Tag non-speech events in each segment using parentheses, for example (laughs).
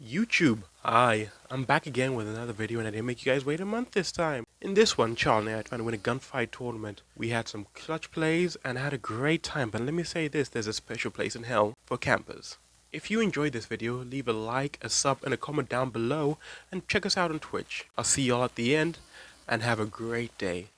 YouTube, hi, I'm back again with another video and I didn't make you guys wait a month this time. In this one, Charlie and I tried to win a gunfight tournament. We had some clutch plays and had a great time, but let me say this, there's a special place in hell for campers. If you enjoyed this video, leave a like, a sub and a comment down below and check us out on Twitch. I'll see y'all at the end and have a great day.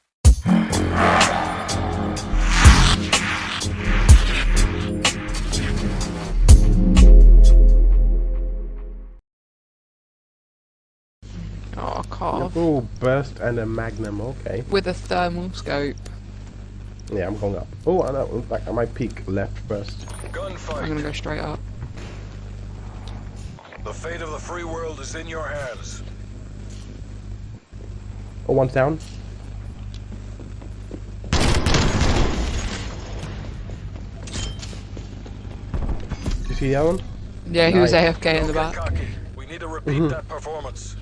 Oh. Oh, burst and a magnum, okay. With a thermal scope. Yeah, I'm going up. Oh, I know, in fact, I might peek left first. I'm gonna go straight up. The fate of the free world is in your hands. Oh, one's down. You see that one? Yeah, he was AFK in the back. We need to repeat mm-hmm. that performance.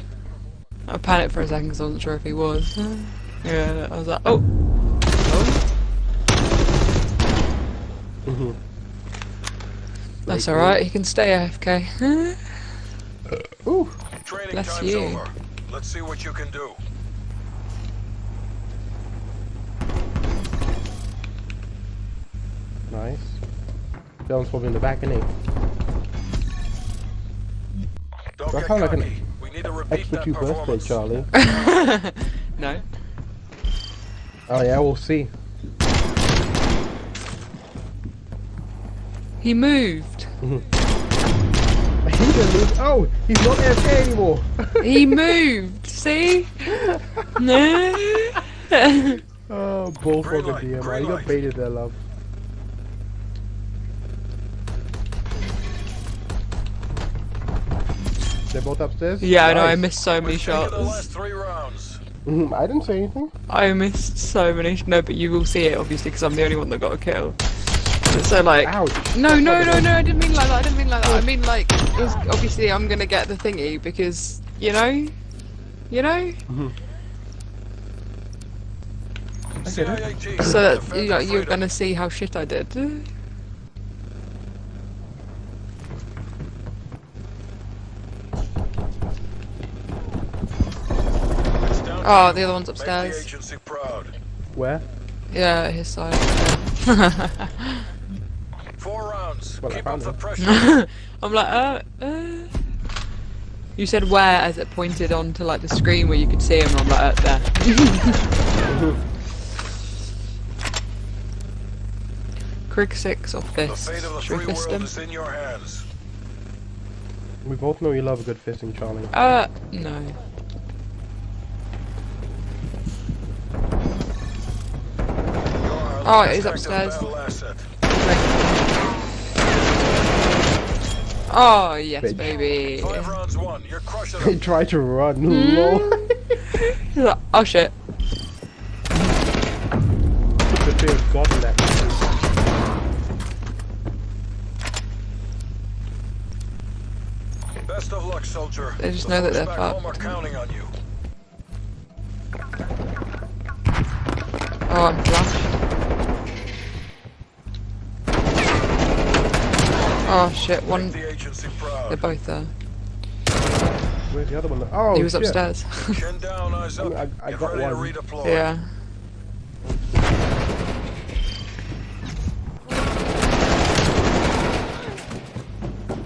I panicked for a second because I wasn't sure if he was. Yeah, I was like, oh. oh. Mm-hmm. That's alright, he can stay AFK. Ooh. Training Bless time's you. over. Let's see what you can do. Nice. That one's probably in the back, isn't he? Don't That get like an cocky. We need to repeat Extra that two birthday. Charlie. (laughs) (laughs) no. Oh yeah, we'll see. He moved. (laughs) He didn't lose. Oh, he's not AFK anymore. He moved. See? No. oh, bullfrog Green DM. You got baited there, love. They're both upstairs? yeah, I know. I missed so many We've the last shots. three rounds. Mhm, I didn't say anything. I missed so many. Sh- no, but you will see it obviously because I'm the only one that got a kill. So like. Ouch. No, no, no, no, I didn't mean like that, I didn't mean like that. I mean like, it's, obviously I'm gonna get the thingy because, you know? You know? CIA team, So that you know, you're gonna see how shit I did. Oh, the other one's Make the upstairs. agency proud. Where? Yeah, his side. (laughs) Four rounds. Well, I Keep up found the it. pressure. (laughs) I'm like, uh, uh. You said where as it pointed onto like the screen where you could see him, and I'm like, uh, there. (laughs) Krieg 6 off the this. fate of the Should we free fist world him? is in your hands. We both know you love a good fisting, Charlie. Uh, no. Oh, he's upstairs. Oh, yes, Bitch. baby. Five rounds won. You're crushing He tried to run. Hmm? Lol. (laughs) (laughs) He's like, oh shit. the fear of God in that. Best of luck, soldier. They just The know that they're back home are fucked. Oh shit, one. the They're both there. Where's the other one? Oh, he was shit. upstairs. (laughs) Down, eyes up. I- I Get got one. redeploy. yeah.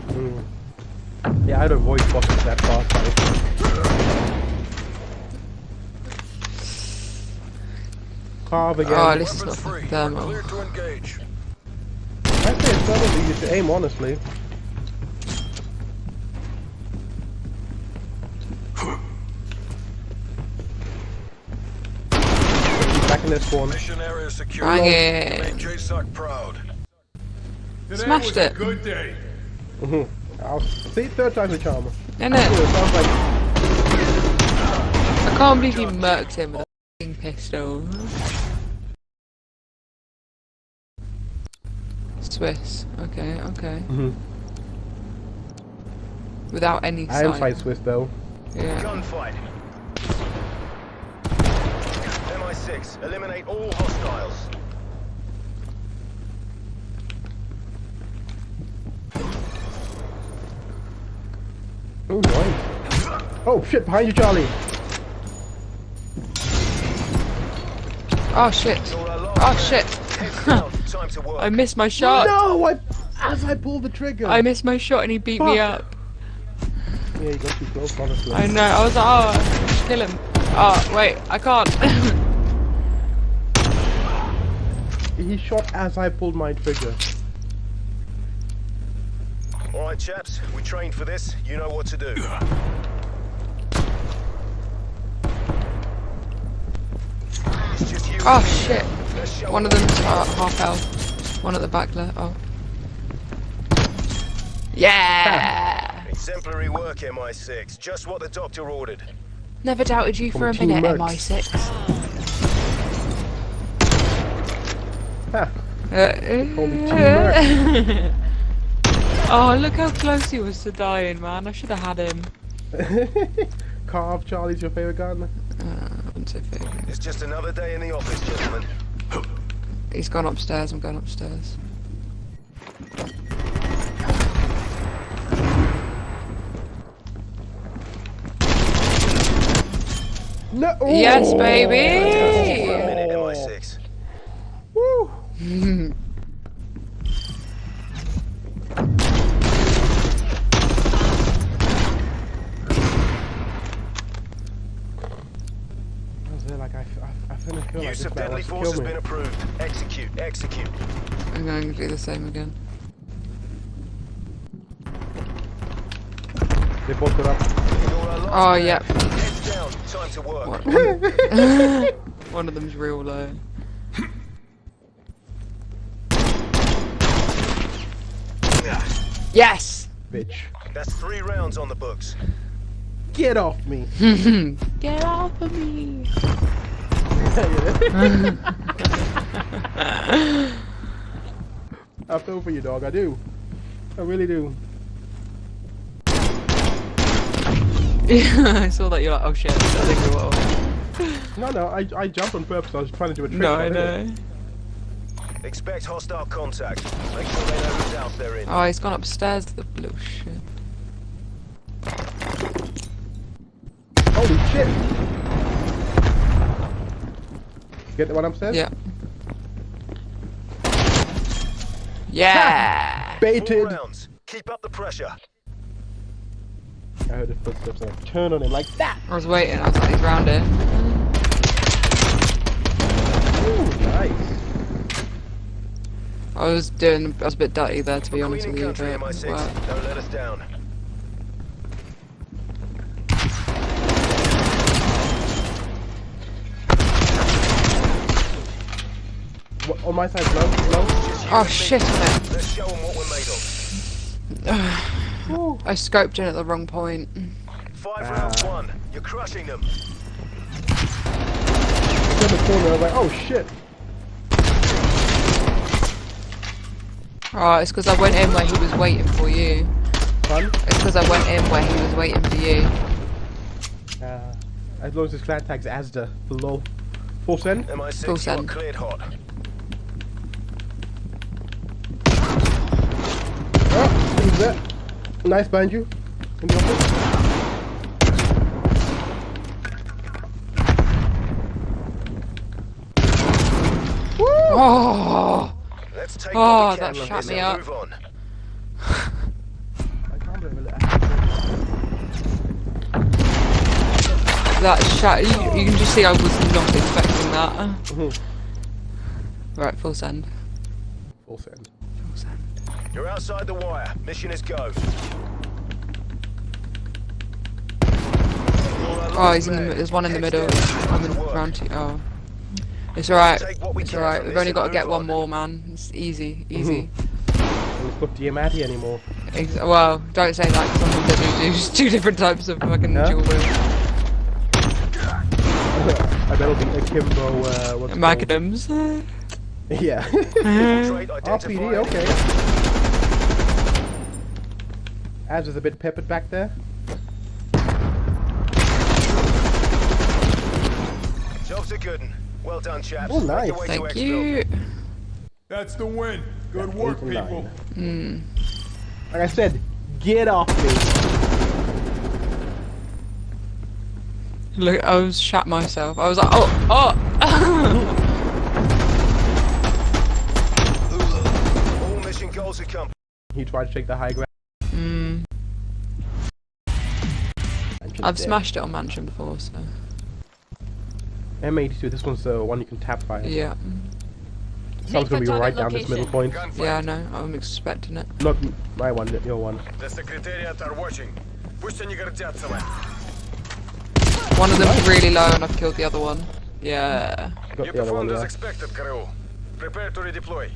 Mm. Yeah, I'd avoid bosses that fast. Right? Carve again. Oh, at least it's Weapons not free. It's probably easy to aim, honestly. Back in their spawn. Mission area secure. Bang it. JSOC proud. Smashed it. Mhm. I'll see third time's a charm. Isn't it? I can't believe you murked him with a pistol. Swiss. Okay, okay. Mm -hmm. Without any I am sight. side Swiss though. Yeah. Gunfight. MI6, eliminate all hostiles. Oh, nice. Oh, shit, behind you, Charlie. Oh shit. Oh shit. (laughs) Heads down. Time to work. I missed my shot. No, I, as I pulled the trigger. I missed my shot and he beat me up. Yeah, you got too close, honestly. I know. I was like, oh, kill him. Oh wait, I can't. (laughs) He shot as I pulled my trigger. All right, chaps. We trained for this. You know what to do. It's just you. oh shit. Let's show One of them's uh, half health. One at the back there. Oh. Yeah. Exemplary work, MI6. Just what the doctor ordered. Never doubted you for a minute, Mercs. MI6. Ha! Uh, Call (laughs) oh, look how close he was to dying, man. I should have had him. (laughs) Carve, Charlie's your favorite gun? Uh, I wouldn't say favourite. It's just another day in the office, gentlemen. He's gone upstairs. I'm going upstairs. No! Yes, Oh! For a baby. minute, MI6. Woo! I I, I, Use of deadly force has been approved. Execute, execute. I'm going to do the same again. They both got up. Oh, yep. Heads down. Time to work. One, one, (laughs) one of them's real low. Yes! Bitch. That's three rounds on the books. Get off me! (laughs) Get off of me! (laughs) (laughs) I feel for you, dog. I do. I really do. Yeah, (laughs) I saw that. You're like, oh shit. I think we will. No, no, I, I jumped on purpose. I was trying to do a trick. No, I but didn't. know. Expect hostile contact. Make sure they know whose house they're in. Oh, he's gone upstairs the blue shit. Holy shit! Get the one upstairs? Yeah. Yeah! Four Baited! rounds. Keep up the pressure. I heard the footsteps and I turned on him like that! I was waiting. I was like, he's round it. Ooh, nice. I was doing. I was a bit dirty there, to be We're honest cleaning with you. country, But it MI6. worked. Don't let us down. What, on my side, low, low. Just you Oh shit! man. Let's show them what we're made of. Ooh. I scoped in at the wrong point. Five Ah. rounds one. You're crushing them. in the corner, I was like, oh shit. Oh, it's because I went in where he was waiting for you. Fun. It's because I went in where he was waiting for you. Uh, as long as his clan tag's Asda below. Full send. MI6, Full you are send. cleared hot. That? Nice behind you. In the office. Woo! Oh! Let's take Oh, what that from shut me up. move on. I can't believe it. That shot. You, you can just see I was not expecting that. Mhm. Right. Full send. Full send. You're outside the wire. Mission is go. Oh, he's in the. There's one in the middle. I'm in round two. Oh. It's alright. Take what we It's can alright. We've only got to get one more, man. It's easy. Easy. And it's got Diamatti anymore. Ex- well, don't say that 'cause sometimes they do do (laughs) two different types of fucking Yeah? dual wheel. (laughs) I bet it'll be Akimbo, uh, what's it called? Magnums. (laughs) Yeah. Trait RPD, identified. okay. Az is a bit peppered back there. Job's a good one. Well done, chaps. Oh, nice. Thank you. That's the win. Good work, people. nine. Hmm. Like I said, get off me. Look, I was shat myself. I was like, oh, oh. (laughs) All mission goals accomplished. He tried to take the high ground. I've smashed it on mansion before, so. M82, this one's the one you can tap fire. Yeah. Someone's gonna be right location. down this middle point. Yeah, I know. I'm expecting it. Not my one, your one. The Secretariat are watching. One of them's really low and I've killed the other one. Yeah. Got you other one, there. expected, Prepare to redeploy.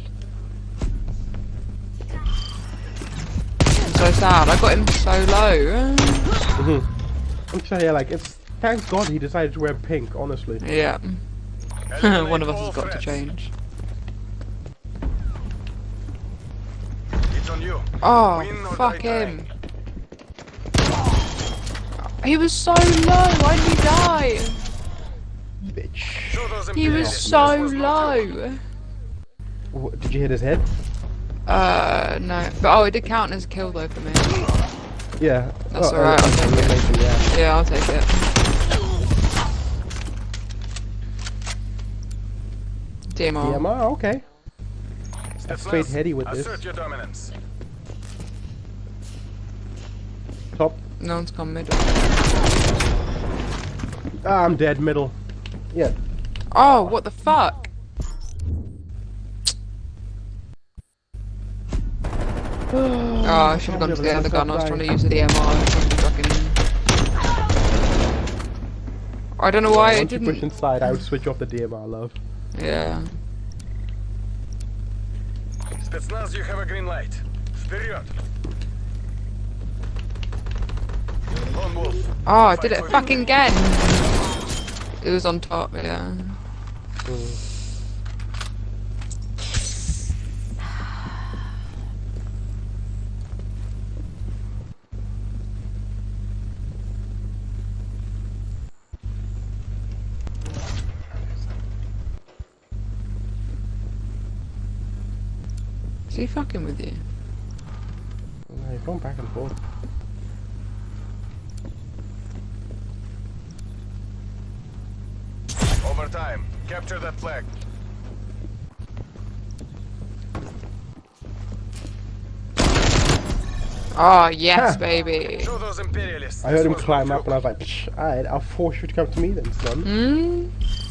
I'm so sad. I got him so low. Mm-hmm. I'm just yeah, like it's. Thank God he decided to wear pink. Honestly. Yeah. (laughs) One of us has got to change. It's on you. Oh, Win or fuck die trying. him. He was so low. Why did he die? Bitch. He was so this was not you. low. Wh- Did you hit his head? Uh, no. But oh, it did count as a kill though for me. Yeah. That's Oh, alright, I'll take it. elimination, Yeah. Yeah, I'll take it. DMR. DMR, okay. That's straight Spetsnaz, heady with this. Assert your dominance. Top. No one's come middle. Ah, I'm dead. Middle. Yeah. Oh, what the fuck? Oh, I should have gone to the other gun. I was trying to use the DMR. I was trying to fucking... I don't know why it Once you push didn't. inside, I would switch off the DMR, love. Yeah. Spetsnaz, you have a green light. Вперед! Lone Wolf. Oh, I did it fucking again. It was on top, yeah. Is he fucking with you? No, you're going back and forth. Overtime. Capture that flag. Oh, yes, Ha. baby. Show those imperialists. I heard this him climb up and I was like, Psh, alright, I'll force you to come to me then, son. Hmm?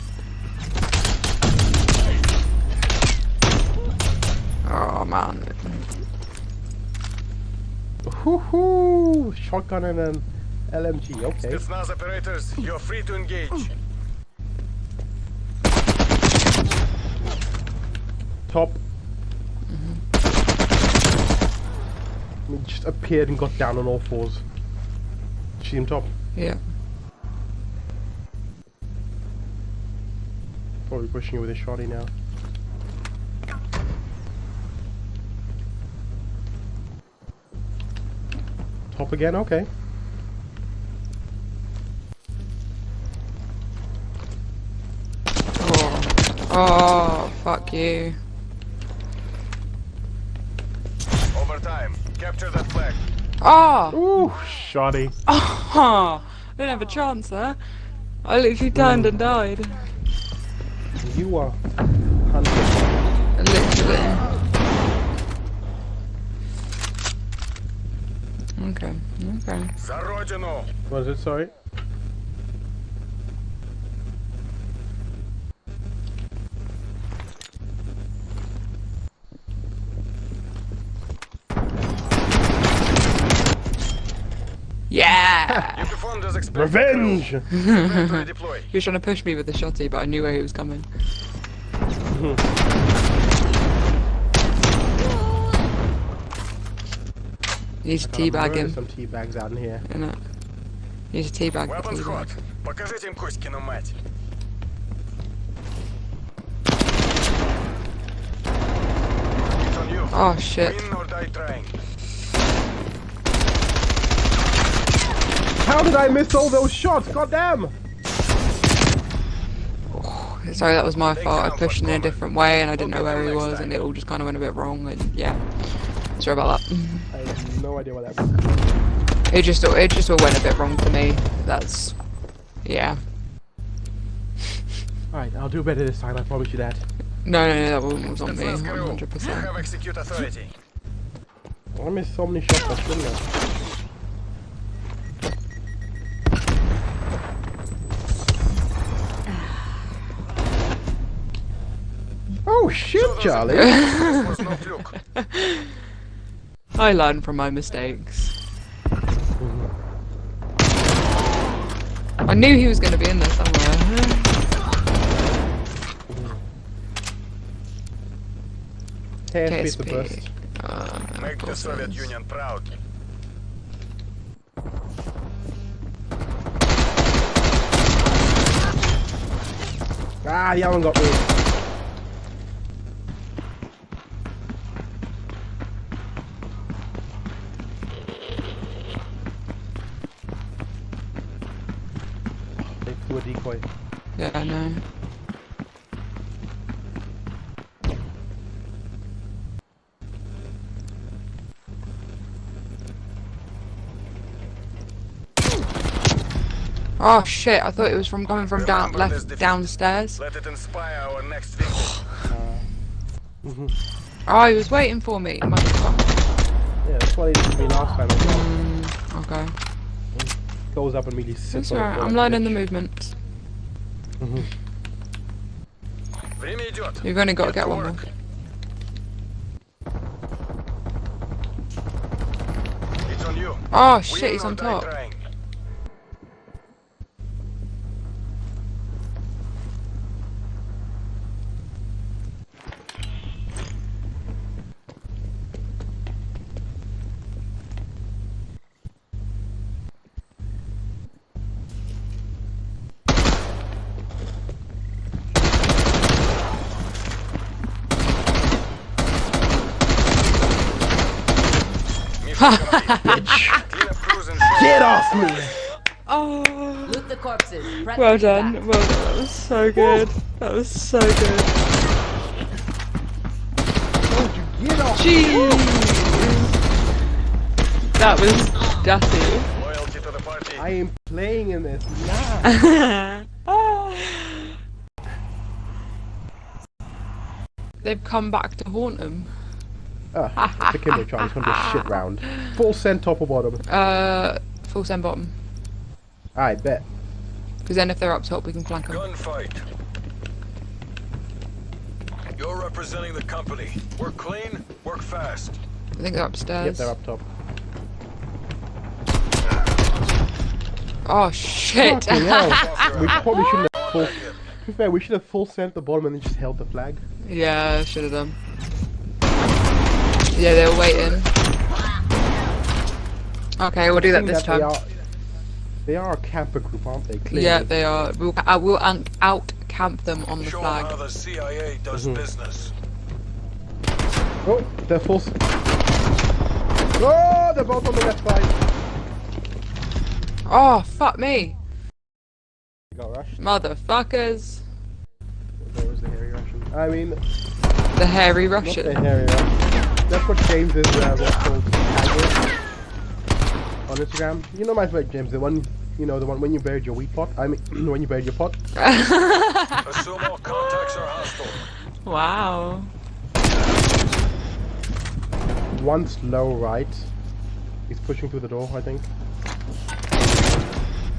Man. Hoo-hoo! Shotgun and an LMG, okay. Spetsnaz operators, you're free to engage. Top. He just appeared and got down on all fours. See him top. Yeah. Probably pushing you with a shotty now. Top again, okay. Oh, oh fuck you. Overtime. Capture that flag. Oh! Ooh, shotty. (laughs) Oh! I didn't have a chance there. I literally turned and died. You are hunted. Literally. Okay, okay. За родину! What is it, sorry? Yeah! You performed as expected. Revenge! Prepare (laughs) to redeploy. he was trying to push me with the shotty, but I knew where he was coming. (laughs) Need to teabag Murder him, Some tea bags out in here. innit? Need to teabag the Weapons hot. teabag. Покажите им Коськину мать. It's on you. Oh shit. Win or die trying. How did I miss all those shots? God damn! Sorry, that was my fault. I pushed in a different way and I didn't know where he was and it all just kind of went a bit wrong and yeah. Sorry about that. I have no idea what that was. It just it just all went a bit wrong for me. That's Yeah. Alright, I'll do better this time, I promise you that. No, no, no, that one was on me, 100%. Have execute authority. I missed so many shots, I shouldn't have. Oh shit, Charlie! (laughs) (laughs) Was no fluke. I learn from my mistakes. I knew he was going to be in there somewhere. KSP is the best. Uh, Make the Soviet it is. Union proud. Ah, you haven't got me. Yeah, Oh shit, I thought it was from coming from down left downstairs. Let it inspire our next. (sighs) Oh, he was waiting for me. motherfucker. Yeah, that's what he did to me last time. Mm, okay. Goes up and immediately sits That's alright, I'm learning the bitch. movements. Mm -hmm. You've only got to get one more. Oh shit, he's on top. Trying. Mission complete. Clean up crews and show Get off me! Oh, Loot the corpses. Prep well done. back. Well done. That was so good. That was so good. Get off! Jeez. That was dirty. Loyalty to the party. I am playing in this (laughs) now. They've come back to haunt him. Ah, the Kimbo Charlie's gonna be a shit round. Full send top or bottom. Uh, full send bottom. I bet. Because then if they're up top, we can flank them. Gunfight. You're representing the company. Work clean, work fast. I think they're Yep, upstairs. they're up top. Oh shit! Fucking hell. Off (laughs) your We probably shouldn't have full. To be fair, we should have full sent the bottom and then just held the flag. yeah, should have done. Yeah, they were waiting. Okay, we'll do that this They time. are, they are a camper group, aren't they? Clearly. Yeah, they are. We'll, I uh, will out, out camp them on the Show 'em how flag. the CIA does mm-hmm. business. Oh, they're full. Oh, they're both on the left side. Oh, fuck me. You Got rushed. Motherfuckers. There was the hairy Russian. I mean, The hairy not the hairy Russian. That's what James is. Uh, what's called on Instagram. You know my favorite James, the one. You know the one when you buried your wheat pot. I mean, (clears throat) when you buried your pot. Assume all contacts are hostile. wow. One slow right. He's pushing through the door, I think.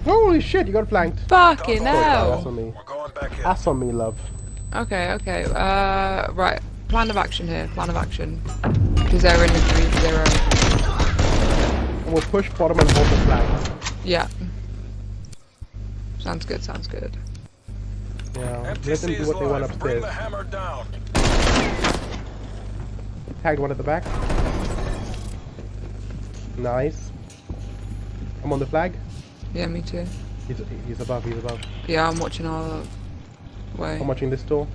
Holy shit! You got flanked. Fucking Sorry, hell. That's on me. We're going back in. That's on me, love. Okay, okay. Uh, right. Plan of action here. Plan of action. Because they're in the 3 0. And we'll push bottom and hold the flag. Yeah. Sounds good, sounds good. Yeah. Let them do what they want live. Bring upstairs. the hammer down. Tagged one at the back. Nice. I'm on the flag. Yeah, me too. He's, he's above, he's above. Yeah, I'm watching our way. I'm watching this door.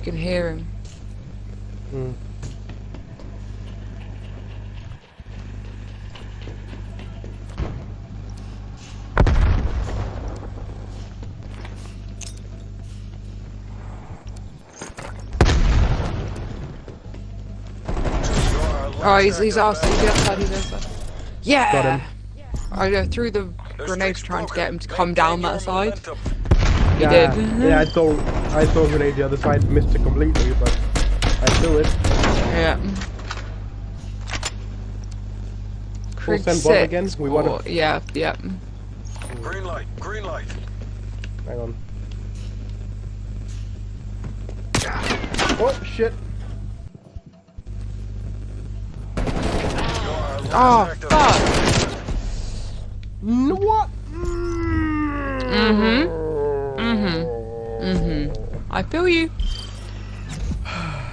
I can hear him. Mm. Oh, he's, he's outside, he's outside, he's outside. Yeah. him. I uh, threw the Their grenade trying to get him to come down that side. He yeah, did. yeah, I throw, I throw a grenade the other side, missed it completely, but I threw it. Yeah. We'll Crit send Bob six again? We or- wanna- Yeah, yeah. Green light, green light. Hang on. Oh shit! You're Oh, fuck. What? Mm-hmm. Mm-hmm. Mm-hmm. I feel you. (sighs)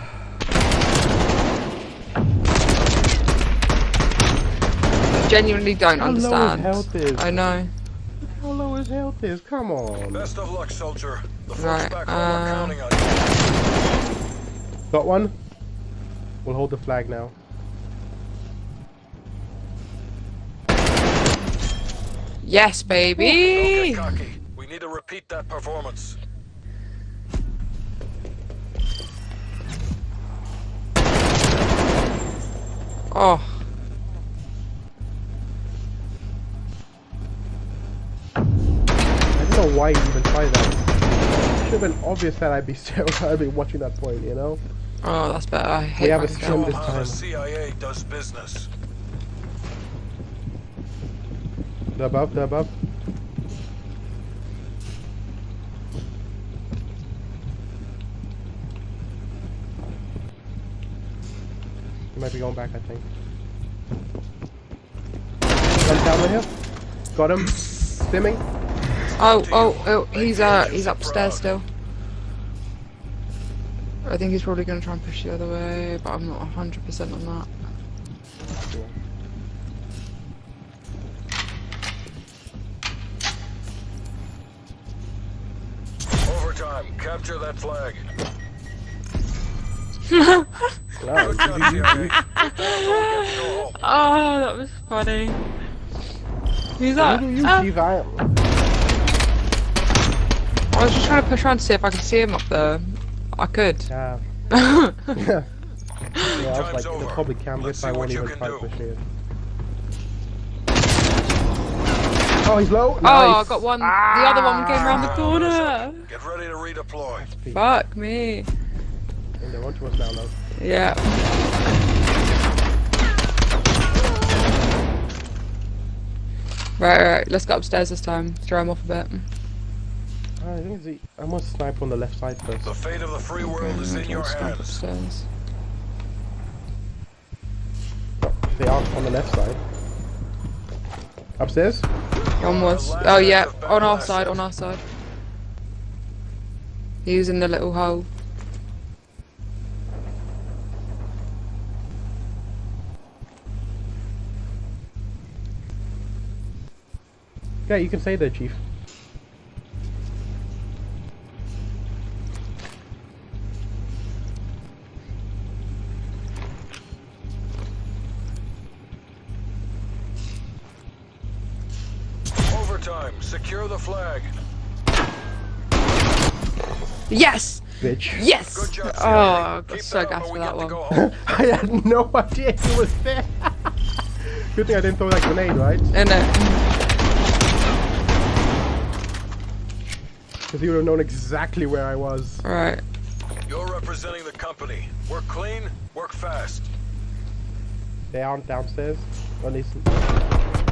Genuinely don't How low his understand. health is. I know. How low his health is? Come on. Best of luck, soldier. The folks Right, back home uh, are counting on you. Got one? We'll hold the flag now. Yes, Don't baby. get cocky. We need to repeat that performance. Oh, I don't know why you even tried that. It Should have been obvious that I'd be (laughs) still, I'd be watching that point, you know? oh, that's better. I hate We have a Minecraft. Show From 'em this how the time. CIA does business. The above, the above. He might be going back, I think. One down the hill. Got him. Stimming. Oh, oh, oh, he's uh, he's upstairs still. I think he's probably gonna try and push the other way, but I'm not 100% on that. Overtime. Capture that flag. (laughs) Wow, Good job, CIA. Don't get to go home. Oh, that was funny. Who's that? Who do you Ah. believe I? I was just trying to push around to see if I could see him up there. I could. Yeah. (laughs) yeah, I was like, over. they probably can Let's if I won't even try to pushing it. Oh, he's low. Oh, nice. I got one. The other one came around the corner. Get ready to redeploy. Fuck me. And they're onto us now, though. Yeah. Right, right, let's go upstairs this time. Throw him off a bit. I think it's the, I must snipe on the left side first. The fate of the free world is in your Let's go hands. upstairs. They are on the left side. Upstairs? One was. Oh yeah, on our side, on our side. He was in the little hole. Yeah, you can say that, Chief. Overtime. Secure the flag. Yes! Bitch. Yes! Good job, Oh, I got Keep so that gassed and for that one. (laughs) I had no (laughs) idea he was there. (laughs) Good thing I didn't throw that grenade, right? And uh, Because he would have known exactly where I was. right. You're representing the company. Work clean, work fast. They aren't downstairs. At least.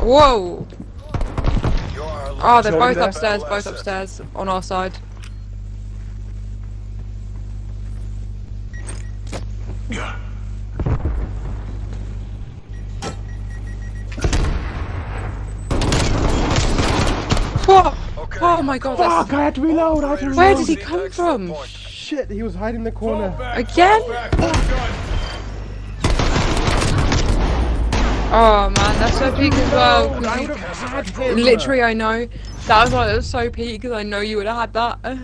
Whoa! You're Oh, they're both there? upstairs, both upstairs, on our side. Whoa! Okay. Oh my god. Fuck! I had to reload. I had to reload. Where did he come from? Shit! He was hiding in the corner. Again? fall back, hold gun. Oh man, that's so peak as well. I you- would have had him. Literally, I know. That was why it was so peak because I know you would have had that.